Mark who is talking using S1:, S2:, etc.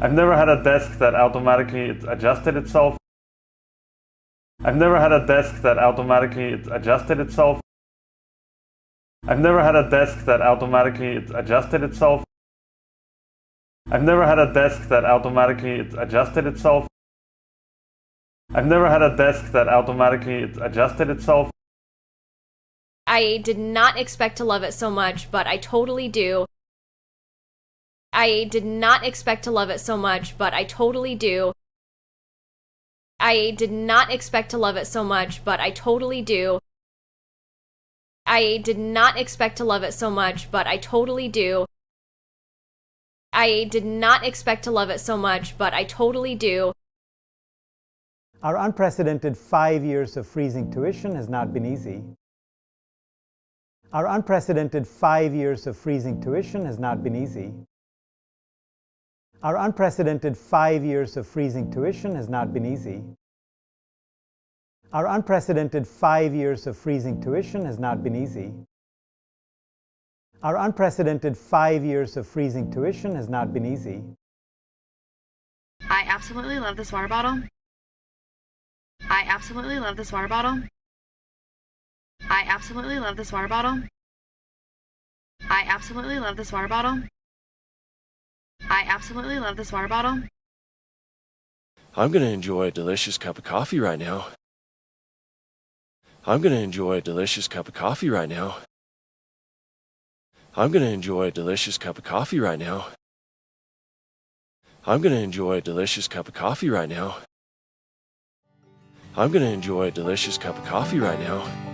S1: I've never had a desk that automatically adjusted itself. I've never had a desk that automatically adjusted itself. I've never had a desk that automatically adjusted itself. I've never had a desk that automatically adjusted itself. I've never had a desk that automatically adjusted itself.
S2: I did not expect to love it so much, but I totally do. I did not expect to love it so much, but I totally do. I did not expect to love it so much, but I totally do. I did not expect to love it so much, but I totally do. I did not expect to love it so much, but I totally do.
S3: Our unprecedented five years of freezing tuition has not been easy. Our unprecedented five years of freezing tuition has not been easy. Our unprecedented five years of freezing tuition has not been easy. Our unprecedented five years of freezing tuition has not been easy. Our unprecedented five years of freezing tuition has not been easy.
S4: I absolutely love this water bottle. I absolutely love this water bottle. I absolutely love this water bottle. I absolutely love this water bottle. I absolutely love this water bottle.
S5: I'm going to enjoy a delicious cup of coffee right now. I'm going to enjoy a delicious cup of coffee right now. I'm going to enjoy a delicious cup of coffee right now. I'm going to enjoy a delicious cup of coffee right now. I'm going to enjoy a delicious cup of coffee right now.